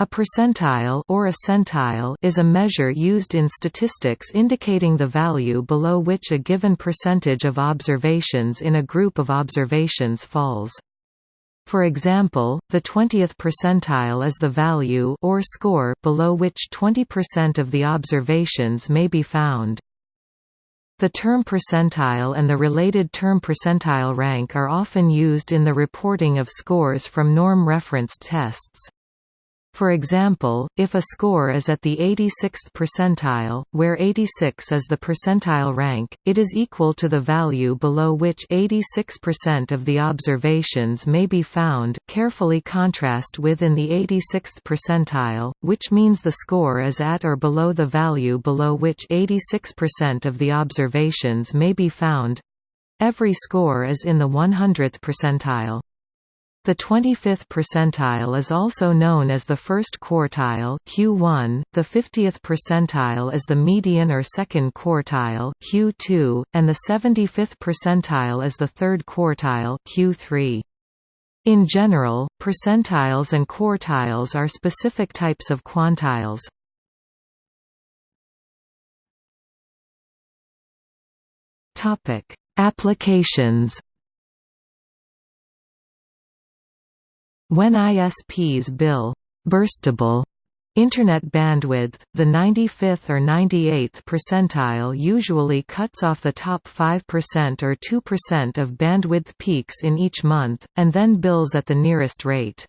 A percentile or a centile is a measure used in statistics indicating the value below which a given percentage of observations in a group of observations falls. For example, the 20th percentile is the value or score below which 20% of the observations may be found. The term percentile and the related term percentile rank are often used in the reporting of scores from norm-referenced tests. For example, if a score is at the 86th percentile, where 86 is the percentile rank, it is equal to the value below which 86% of the observations may be found carefully contrast with in the 86th percentile, which means the score is at or below the value below which 86% of the observations may be found. Every score is in the 100th percentile. The 25th percentile is also known as the first quartile Q1, the 50th percentile is the median or second quartile Q2, and the 75th percentile is the third quartile Q3. In general, percentiles and quartiles are specific types of quantiles. Applications When ISPs bill burstable Internet bandwidth, the 95th or 98th percentile usually cuts off the top 5% or 2% of bandwidth peaks in each month, and then bills at the nearest rate.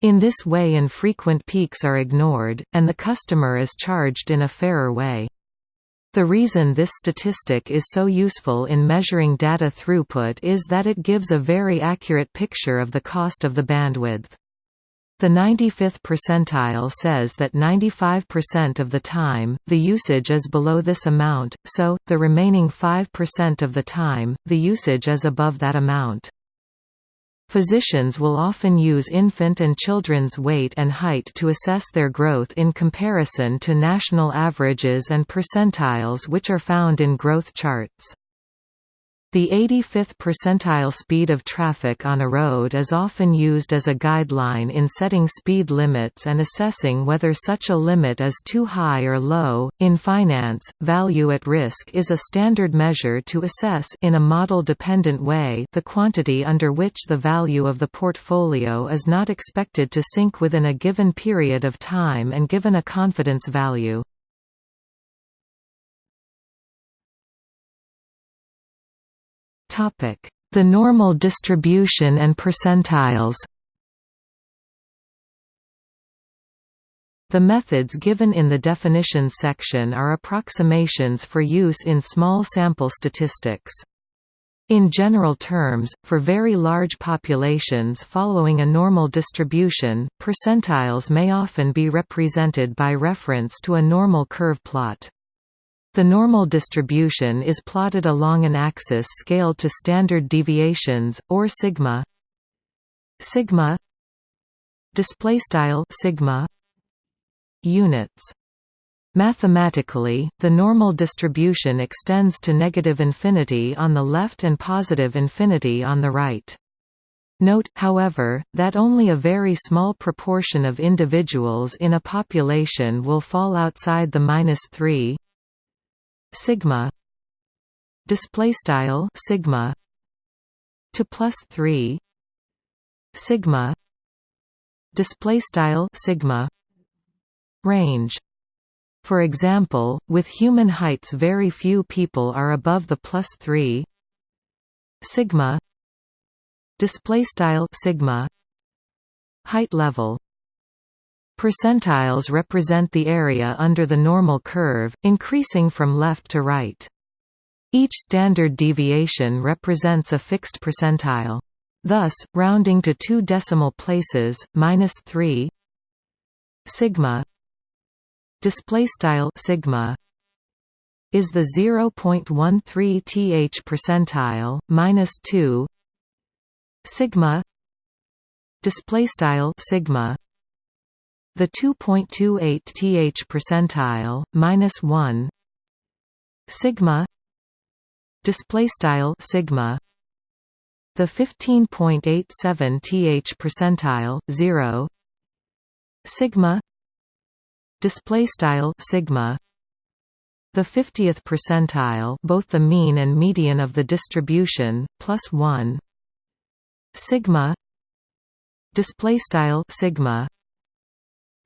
In this way infrequent peaks are ignored, and the customer is charged in a fairer way. The reason this statistic is so useful in measuring data throughput is that it gives a very accurate picture of the cost of the bandwidth. The 95th percentile says that 95% of the time, the usage is below this amount, so, the remaining 5% of the time, the usage is above that amount. Physicians will often use infant and children's weight and height to assess their growth in comparison to national averages and percentiles which are found in growth charts. The 85th percentile speed of traffic on a road is often used as a guideline in setting speed limits and assessing whether such a limit is too high or low. In finance, value at risk is a standard measure to assess in a model-dependent way the quantity under which the value of the portfolio is not expected to sink within a given period of time and given a confidence value. The normal distribution and percentiles The methods given in the definitions section are approximations for use in small sample statistics. In general terms, for very large populations following a normal distribution, percentiles may often be represented by reference to a normal curve plot. The normal distribution is plotted along an axis scaled to standard deviations, or sigma. Sigma. Display style sigma. Units. Mathematically, the normal distribution extends to negative infinity on the left and positive infinity on the right. Note, however, that only a very small proportion of individuals in a population will fall outside the minus 3 sigma display style sigma to plus 3 sigma display style sigma range. For example with human heights very few people are above the plus 3 sigma display style sigma height level Percentiles represent the area under the normal curve, increasing from left to right. Each standard deviation represents a fixed percentile. Thus, rounding to two decimal places, minus 3 sigma display style sigma is the 0.13 th percentile minus 2 sigma display style sigma the 2.28 th percentile minus 1 sigma. Display style sigma. The 15.87 th percentile 0 sigma. Display style sigma. The 50th percentile both the mean and median of the distribution plus 1 sigma. Display style sigma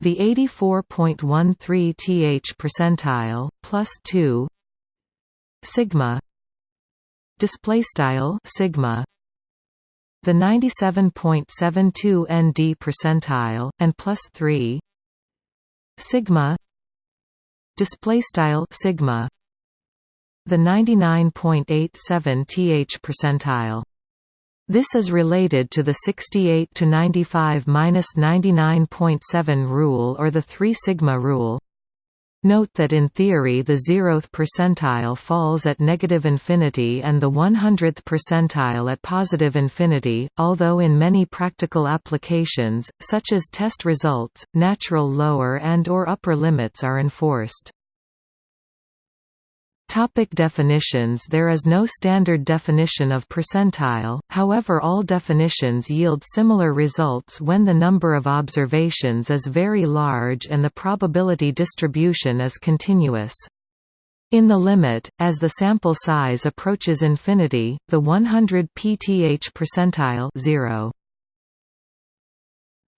the 84.13 th percentile plus 2 sigma. Display style sigma. The 97.72 nd percentile and plus 3 sigma. Display style sigma. The 99.87 th percentile this is related to the 68 to 95 minus 99.7 rule or the 3 sigma rule Note that in theory the zeroth percentile falls at negative infinity and the 100th percentile at positive infinity, although in many practical applications, such as test results, natural lower and or upper limits are enforced. Topic definitions There is no standard definition of percentile, however all definitions yield similar results when the number of observations is very large and the probability distribution is continuous. In the limit, as the sample size approaches infinity, the 100 pth percentile 0.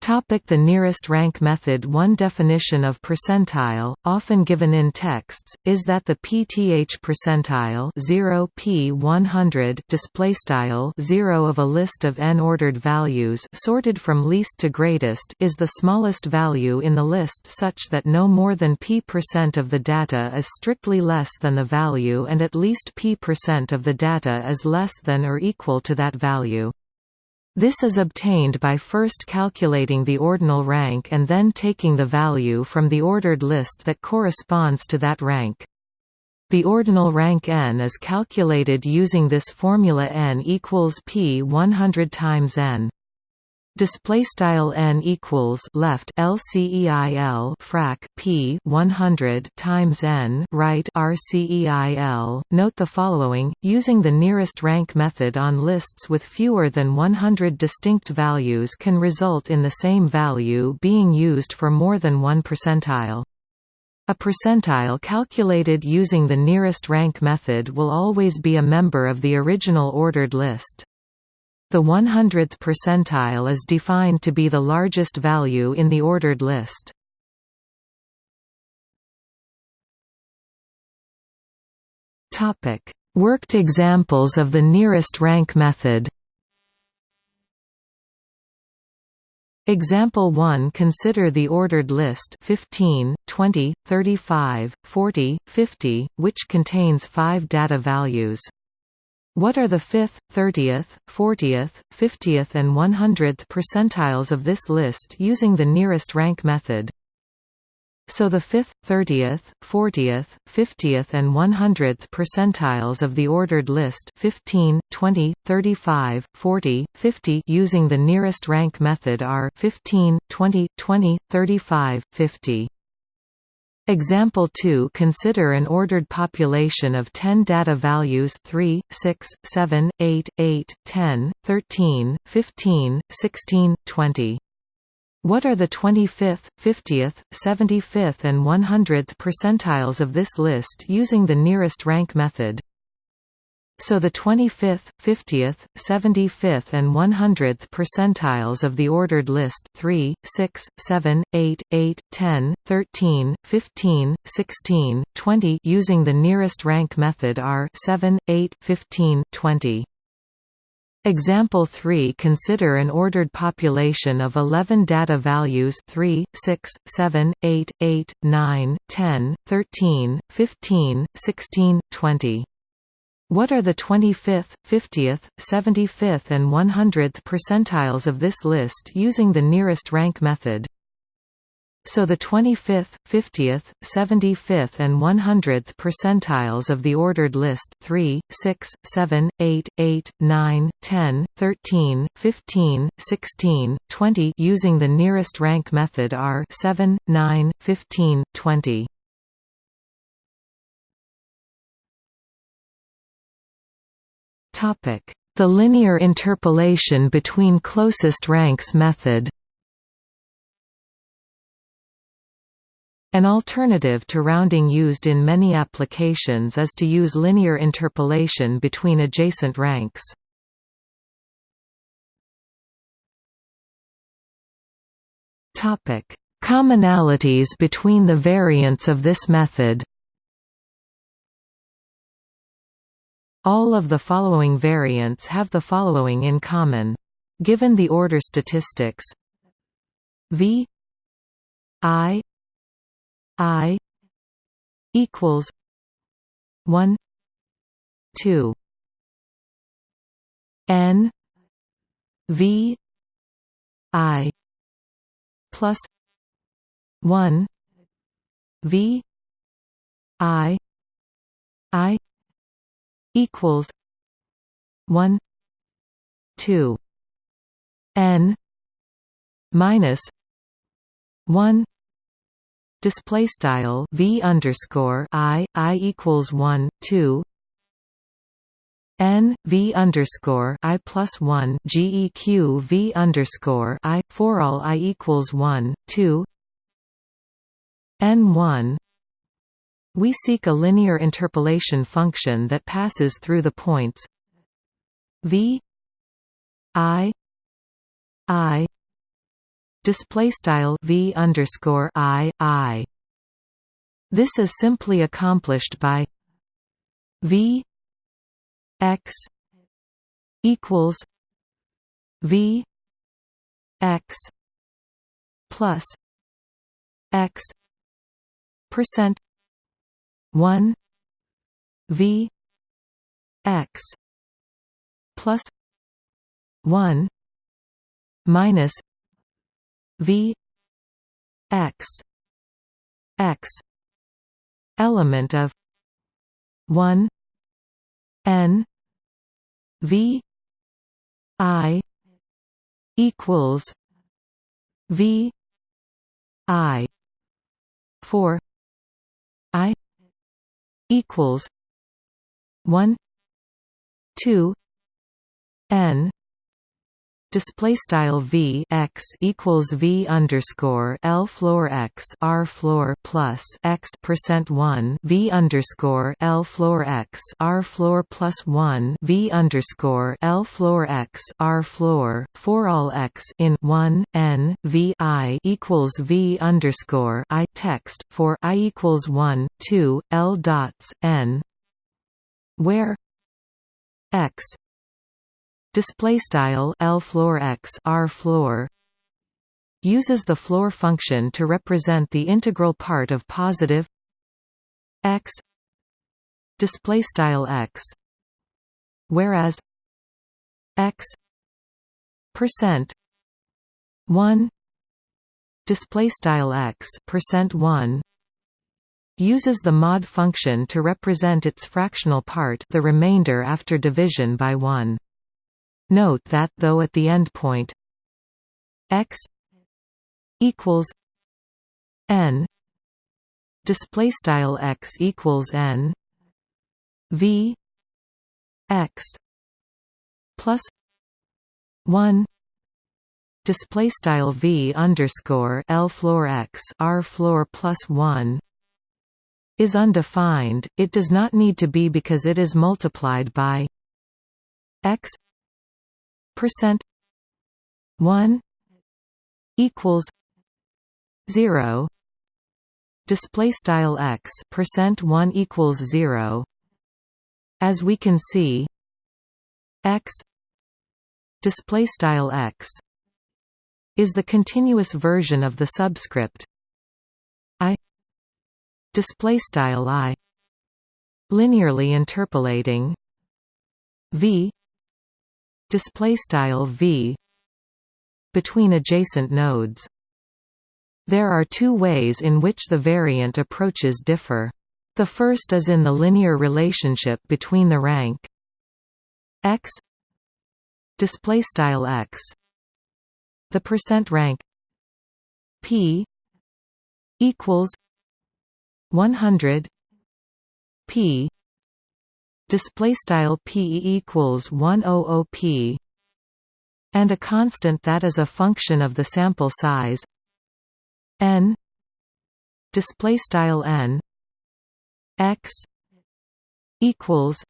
The nearest rank method One definition of percentile, often given in texts, is that the pth percentile 0 p 100 displaystyle 0 of a list of n ordered values sorted from least to greatest is the smallest value in the list such that no more than p percent of the data is strictly less than the value and at least p percent of the data is less than or equal to that value. This is obtained by first calculating the ordinal rank and then taking the value from the ordered list that corresponds to that rank. The ordinal rank n is calculated using this formula n equals p 100 times n display style n equals left lceil frac p 100 times n right rceil note the following using the nearest rank method on lists with fewer than 100 distinct values can result in the same value being used for more than one percentile. A percentile calculated using the nearest rank method will always be a member of the original ordered list the 100th percentile is defined to be the largest value in the ordered list. Worked examples of the nearest rank method Example 1 Consider the ordered list 15, 20, 35, 40, 50, which contains five data values. What are the 5th, 30th, 40th, 50th and 100th percentiles of this list using the nearest rank method? So the 5th, 30th, 40th, 50th and 100th percentiles of the ordered list 15, 20, 35, 40, 50 using the nearest rank method are 15, 20, 20, 35, 50. Example 2 Consider an ordered population of 10 data values 3, 6, 7, 8, 8, 10, 13, 15, 16, 20. What are the 25th, 50th, 75th and 100th percentiles of this list using the nearest rank method? So the 25th, 50th, 75th and 100th percentiles of the ordered list 3, 6, 7, 8, 8, 10, 13, 15, 16, 20 using the nearest rank method are 7, 8, 15, 20. Example 3 Consider an ordered population of 11 data values 3, 6, 7, 8, 8, 9, 10, 13, 15, 16, 20. What are the 25th, 50th, 75th and 100th percentiles of this list using the nearest rank method? So the 25th, 50th, 75th and 100th percentiles of the ordered list 3, 6, 7, 8, 8, 9, 10, 13, 15, 16, 20 using the nearest rank method are 7, 9, 15, 20. The linear interpolation between closest ranks method. An alternative to rounding used in many applications is to use linear interpolation between adjacent ranks. Commonalities between the variants of this method All of the following variants have the following in common. Given the order statistics v i i equals 1 2 n v i plus 1 v i i equals 1 2 n minus 1 display style v underscore i i equals 1 2 n v underscore i plus 1 geq v underscore i for all i equals 1 2 n 1 we seek a linear interpolation function that passes through the points v i i display style v underscore i i. This is simply accomplished by v x equals v x plus x percent 1 v x plus 1 minus v x x element of 1 n v i equals v i for i equals one two N display style v x equals v underscore l floor x r floor plus x percent one v underscore l floor x r floor plus one v underscore l floor x r floor for all x in one n v i equals v underscore i text for i equals one two l dots n where x display style L floor X R floor uses the floor function to represent the integral part of positive X display style X whereas X percent 1 display style X percent 1 uses the mod function to represent its fractional part the remainder after division by 1 Note that though at the endpoint x equals n display style x equals n v x plus 1 display style v underscore l floor x r floor plus 1 is undefined. It does not need to be because it is multiplied by x percent 1 equals 0 display style x percent 1 equals 0 as we can see x display style x is the continuous version of the subscript i display style i linearly interpolating v display style v between adjacent nodes. There are two ways in which the variant approaches differ. The first is in the linear relationship between the rank x display style x. The percent rank p equals 100 p display style p equals 100 p and a constant that is a function of the sample size. N display style n x equals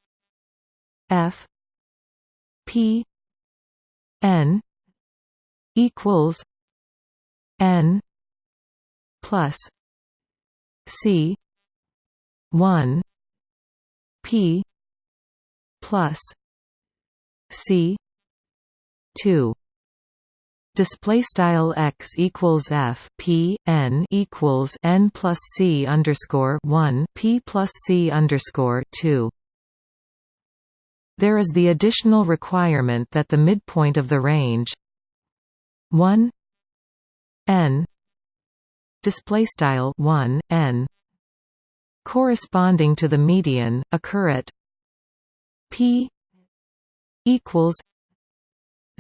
f p n equals n plus c 1 p plus c 2 display style x equals f p n equals n plus c underscore 1 p plus c underscore 2 there is the additional requirement that the midpoint of the range 1 n display style 1 n corresponding to the median occur at p equals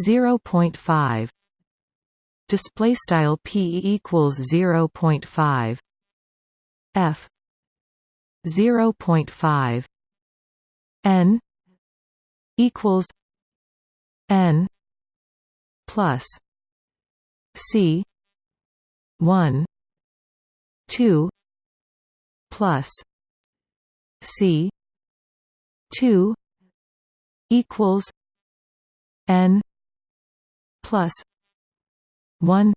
0.5 display style p equals 0.5 f 0.5 n equals n plus c 1 2 plus c 2 equals n plus 1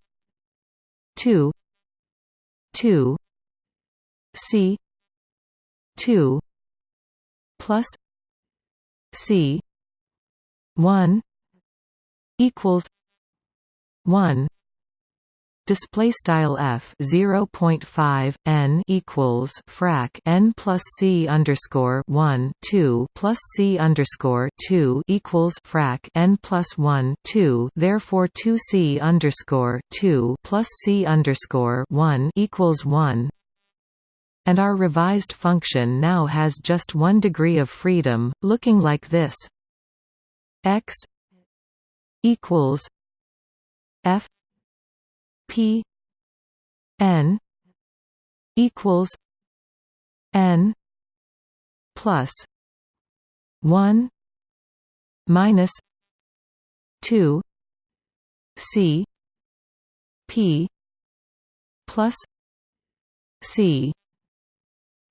2 2 c 2 plus c 1 equals 1 display style f 0.5 n equals frac n plus c underscore 1 2 plus c underscore 2 equals frac n plus 1 2 therefore 2 c underscore 2 plus c underscore 1 equals 1 and our revised function now has just one degree of freedom looking like this. X equals f P N equals N plus one minus two C P plus C.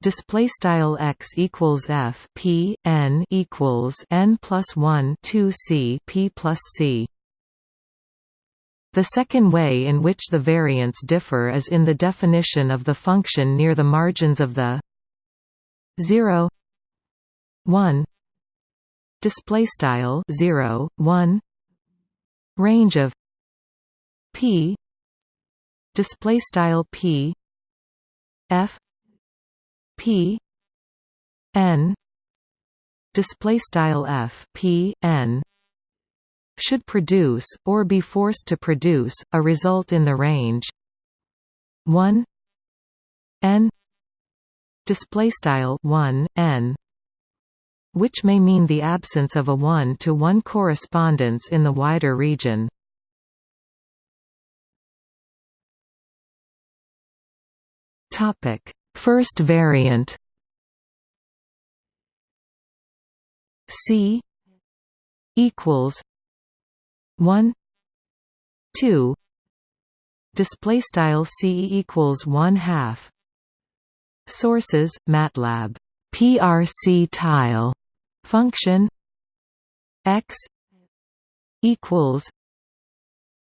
Display style x equals f p n equals n plus 1 2 c p plus c the second way in which the variants differ is in the definition of the function near the margins of the 0 1 display style 0 1 range of p display style p f p n display style f p n should produce, or be forced to produce, a result in the range 1 n display style 1 n which may mean the absence of a one-to-one -one correspondence in the wider region. First variant. C equals 1 2 display style c equals 1 half sources matlab prc tile function x equals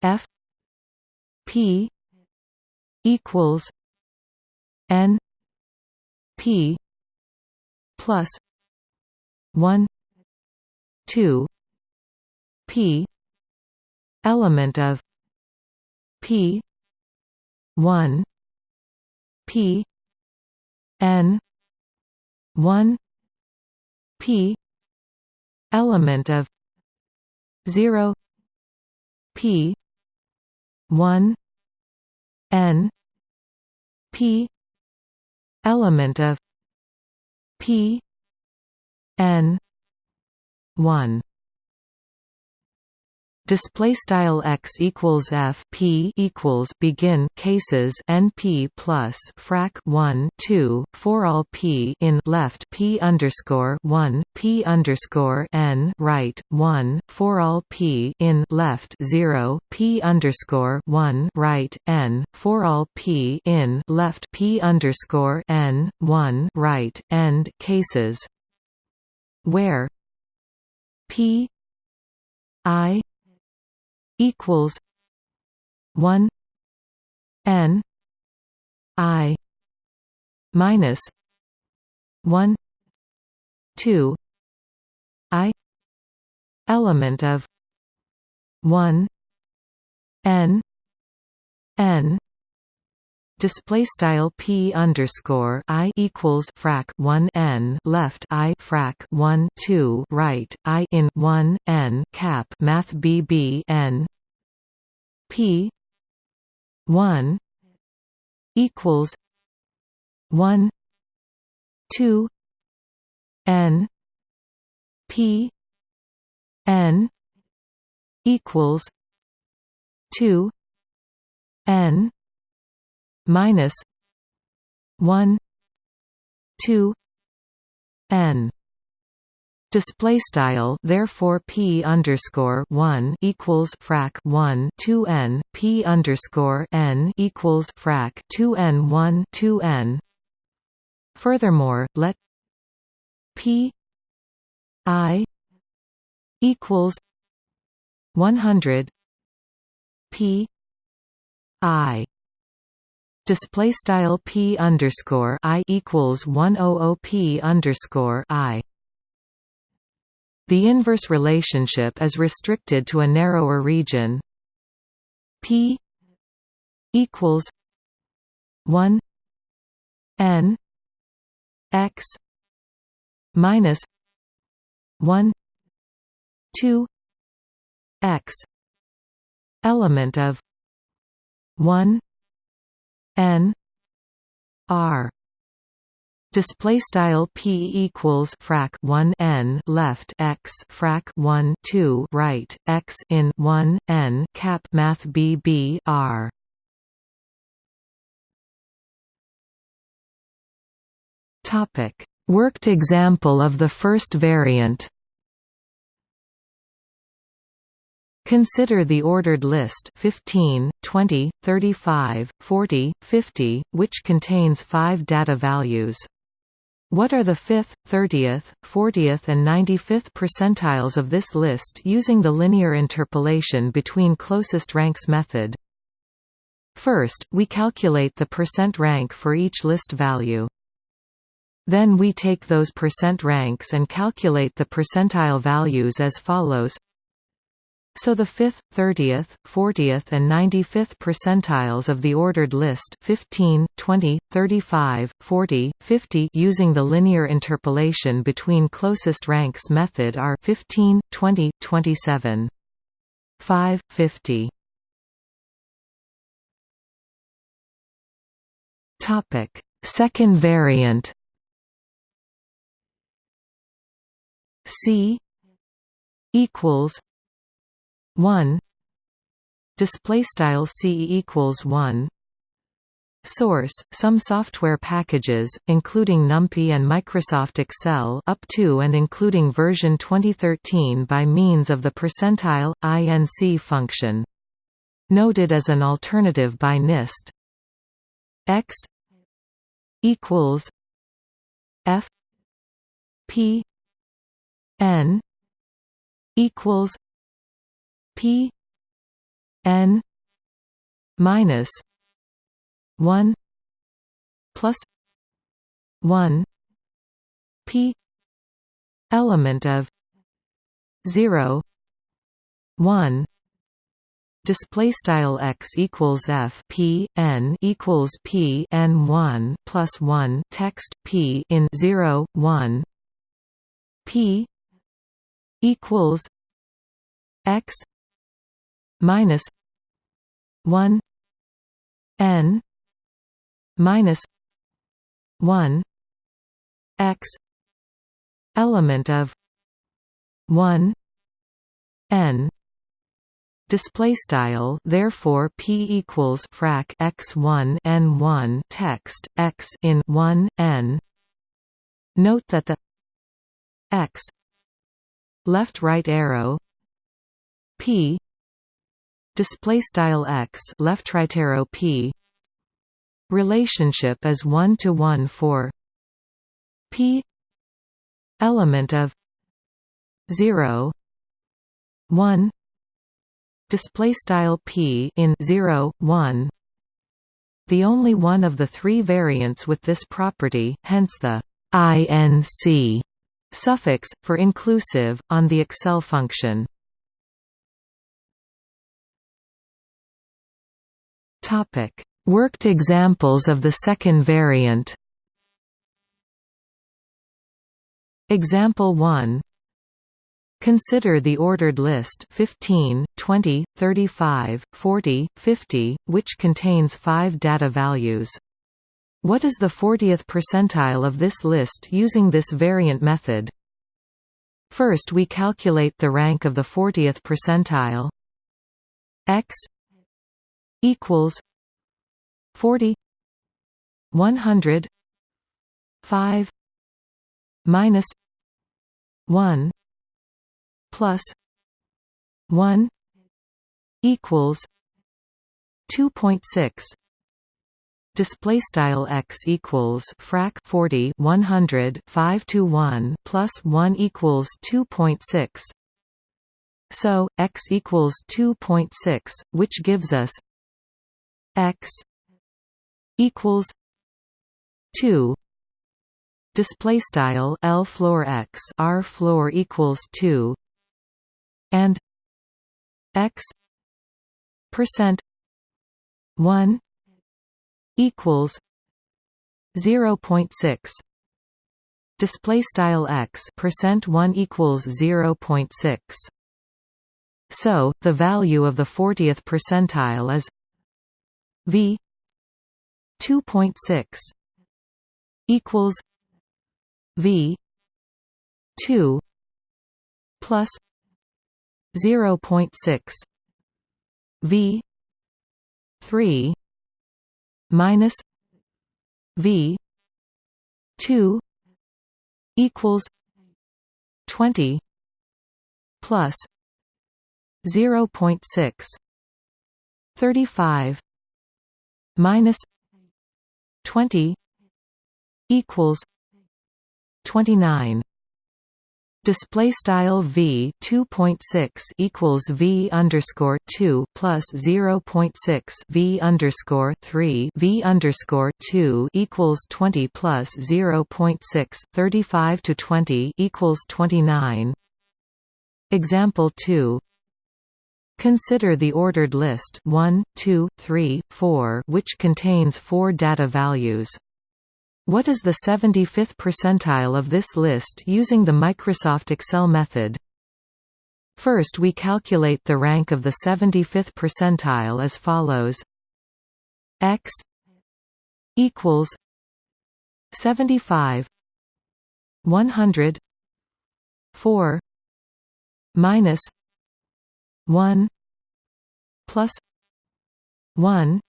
f p equals n p plus 1 2 p element of P one P N one P element of zero P one N P element of P N one display style x equals f p equals begin cases np plus frac 1 2 for all p in left p underscore 1 p underscore n right 1 for all p in left 0 p underscore 1 right n for all p in left p underscore n 1 right end cases. Where p i equals one N I minus one two I element of one N N display style p underscore i equals frac 1 n left i frac 1 2 right i in 1 n cap math bb n. P 1 equals 1 2 n p n equals 2 n minus 1 2 n. Display style therefore p underscore 1 equals frac 1 2 n p underscore n equals frac 2 n 1 2 n. Furthermore let p i equals 100 p i display style p underscore i equals 100 p underscore i. The inverse relationship is restricted to a narrower region. p equals 1 n x minus 1 2 x element of 1 n r display style p equals frac 1 n left x frac 1 2 right x in 1 n cap math bb r. Topic. Worked example of the first variant Consider the ordered list 15, 20, 35, 40, 50, which contains five data values. What are the 5th, 30th, 40th and 95th percentiles of this list using the linear interpolation between closest ranks method? First, we calculate the percent rank for each list value. Then we take those percent ranks and calculate the percentile values as follows so the 5th, 30th, 40th and 95th percentiles of the ordered list 15, 20, 35, 40, 50 using the linear interpolation between closest ranks method are 15, 20, 27. 5, 50. Topic: Second variant. C equals 1 display style c equals 1 Source: Some software packages, including NumPy and Microsoft Excel, up to and including version 2013 by means of the percentile inc function. Noted as an alternative by NIST. X equals F P N equals P N minus one plus one P element of zero one display style x equals f p n equals p n 1 plus 1 text p in 0 1 p equals x minus 1 n minus 1 x element of 1 n Display style therefore p equals frac x1 n1 text x in 1 n. Note that the x left right arrow p display style x left arrow p. Relationship is 1 to 1 for p. Element of 0 1 display style p in 0 1 the only one of the three variants with this property hence the inc suffix for inclusive on the excel function topic worked examples of the second variant example 1 Consider the ordered list 15, 20, 35, 40, 50, which contains five data values. What is the 40th percentile of this list using this variant method? First we calculate the rank of the 40th percentile x equals 40 100 5 minus 1 plus 1 equals 2.6 display style x equals frac 40 100 5 to 1 plus 1 equals 2.6 so x equals 2.6 which gives us x equals 2 display style l floor x r floor equals 2 and x percent 1 equals 0.6 display style x percent 1 equals 0.6 so the value of the 40th percentile is v 2.6 equals v 2 plus 0.6 V three minus V two equals twenty plus zero point six thirty five minus twenty equals twenty nine display style v 2.6 equals v underscore 2 plus 0.6 v underscore 3 v underscore 2 equals 20 plus 0.6 35 to 20 equals 29 example 2 Consider the ordered list 1, 2, 3, 4 which contains four data values. What is the 75th percentile of this list using the Microsoft Excel method? First we calculate the rank of the 75th percentile as follows x equals 75 100 4 minus 1 plus 1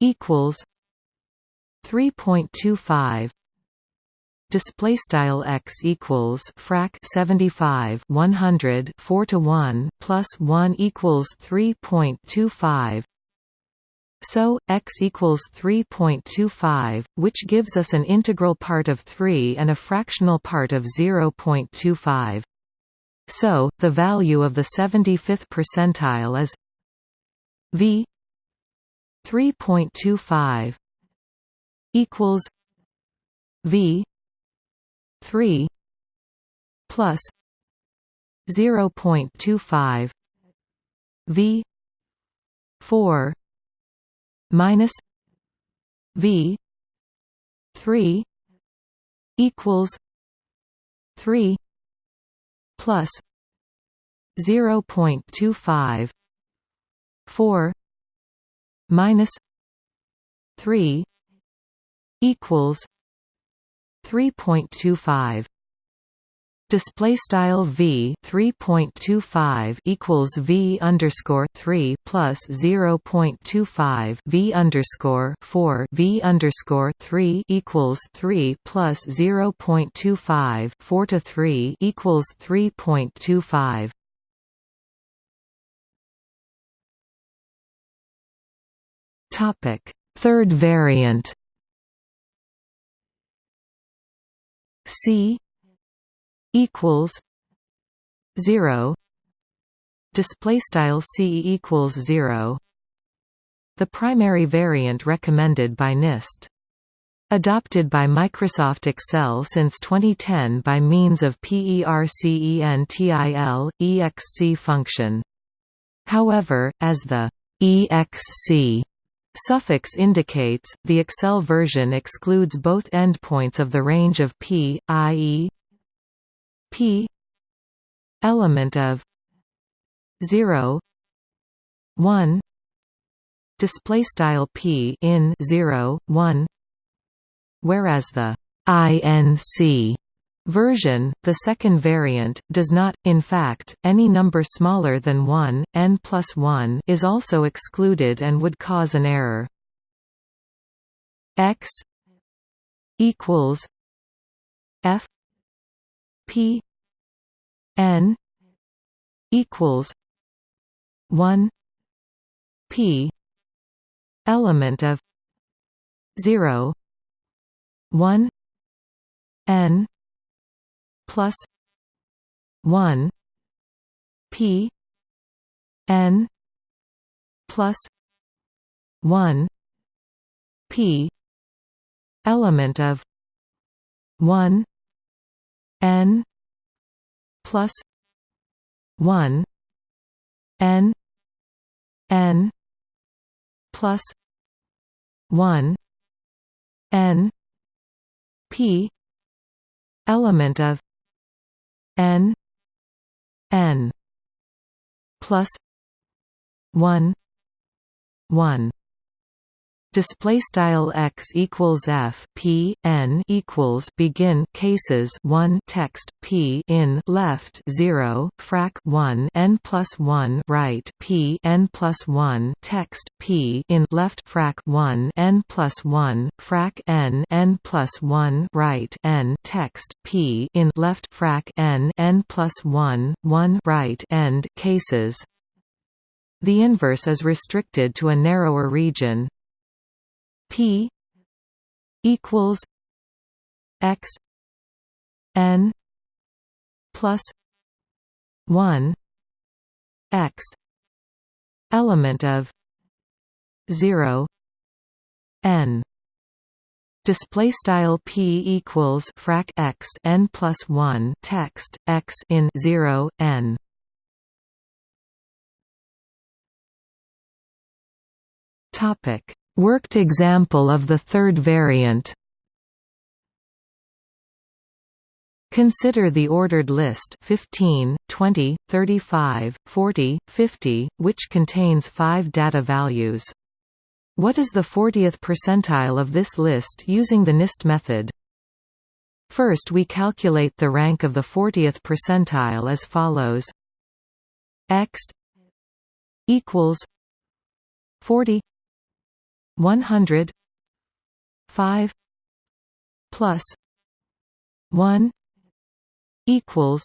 equals 3.25 display style x equals frac 75 100 4 to 1 plus 1 equals 3.25 so x equals 3.25 which gives us an integral part of 3 and a fractional part of 0.25 so the value of the 75th percentile is v 3.25 equals V three plus zero point two five V four minus V three equals three plus zero point two five four minus three equals 3.25 Display style v 3.25 equals v underscore 3 plus 0.25 v underscore 4 v underscore 3 equals 3 plus 0.25 4 to 3 equals 3.25. Topic Third variant C equals zero. Display style c equals 0 the primary variant recommended by NIST Adopted by Microsoft Excel since 2010 by means of PERCENTILE, EXC function. However, as the EXC suffix indicates, the Excel version excludes both endpoints of the range of P, i.e p element of 0 1 display style p in 0 1 whereas the inc version, the second variant, does not, in fact, any number smaller than 1, n plus 1 is also excluded and would cause an error. x equals f P N equals one P element of zero one N plus one P N plus one P element of one n plus 1 n n plus 1 n p element of n n plus 1 1 display style x equals f p n equals begin cases 1 text p in left 0 frac 1 n plus 1 right p n plus 1 text p in left frac 1 n plus 1 frac n n plus 1 right n text p in left frac n n plus 1 1 right end cases. The inverse is restricted to a narrower region P equals X N plus one X element of zero N. Display style p equals frac x n plus 1 text x in 0 n. Topic Worked example of the third variant Consider the ordered list 15, 20, 35, 40, 50, which contains five data values. What is the 40th percentile of this list using the NIST method? First we calculate the rank of the 40th percentile as follows x equals 40 one hundred five plus one equals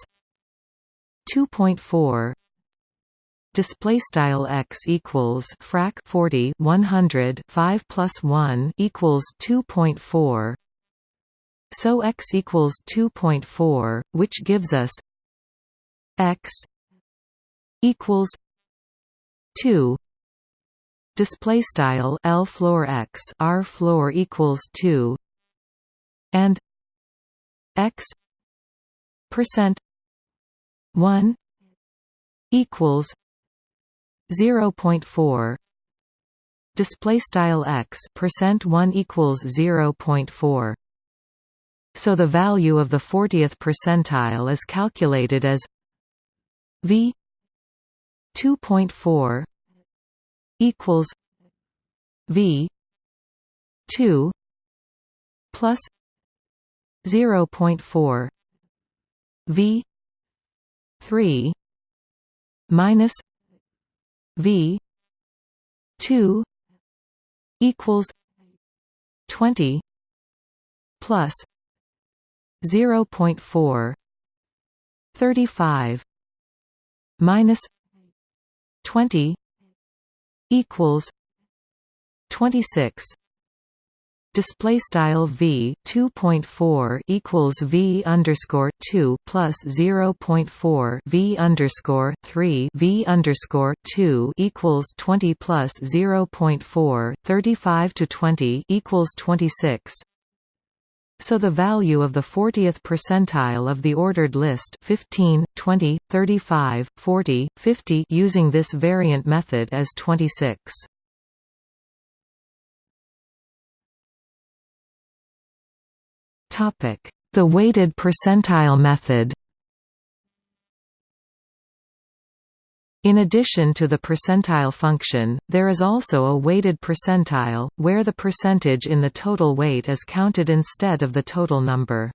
two point four. Display style x equals frac 40 100 5 plus 1 equals 2.4 so x equals 2.4 which gives us x equals 2 display style L floor X R floor equals 2 and X percent 1 equals 0.4 display style X percent 1 equals 0.4 so the value of the 40th percentile is calculated as V 2.4 equals V two plus zero point four V three minus V two equals twenty plus zero point four thirty five minus twenty equals twenty six display style v 2.4 equals v underscore 2 plus 0.4 v underscore 3 v underscore 2 equals 20 plus 0.4 35 to 20 equals 26 so the value of the 40th percentile of the ordered list 15, 20, 35, 40, 50 using this variant method is 26. The weighted percentile method In addition to the percentile function, there is also a weighted percentile, where the percentage in the total weight is counted instead of the total number.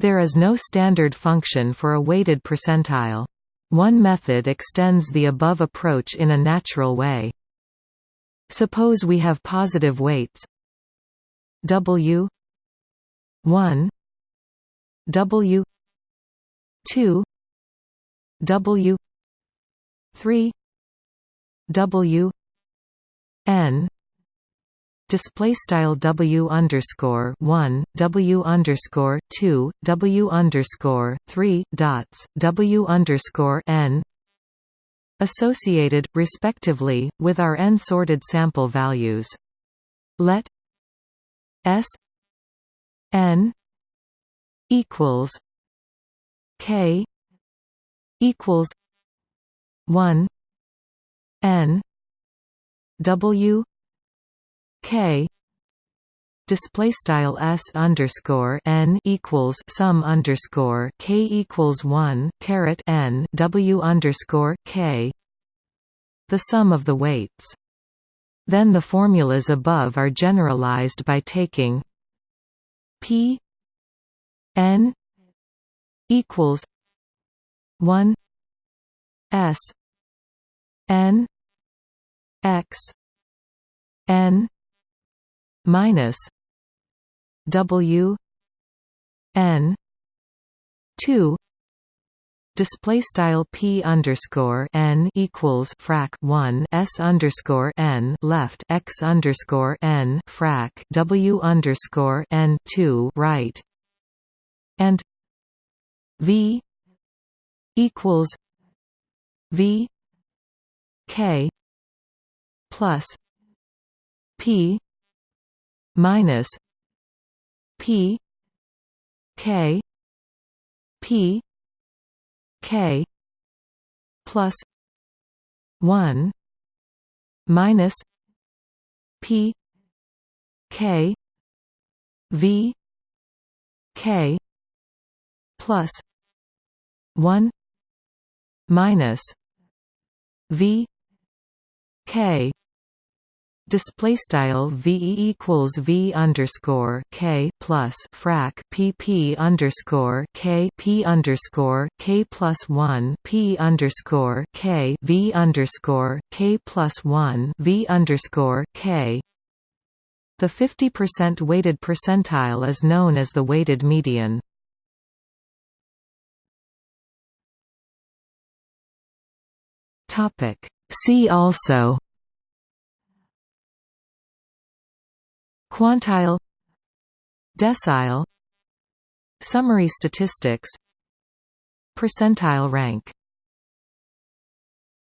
There is no standard function for a weighted percentile. One method extends the above approach in a natural way. Suppose we have positive weights W 1 W 2 W 3 W N display style W underscore one W underscore two W underscore three dots W underscore N associated, respectively, with our n-sorted sample values. Let S n equals k equals 1 n w k display style s underscore n equals sum underscore k equals 1 caret n w underscore k. The sum of the weights. Then the formulas above are generalized by taking P N equals one S N X N minus W N two display style p underscore n equals frac 1 s underscore n left x underscore n frac w underscore n 2 right. And v equals v k plus p minus p k p k plus 1 minus p k v k plus 1 minus v k display style ve equals v underscore k plus frac pp underscore k p underscore k plus one p underscore k v underscore k plus one v underscore k. The 50% weighted percentile is known as the weighted median. Topic. See also Quantile Decile Summary statistics Percentile rank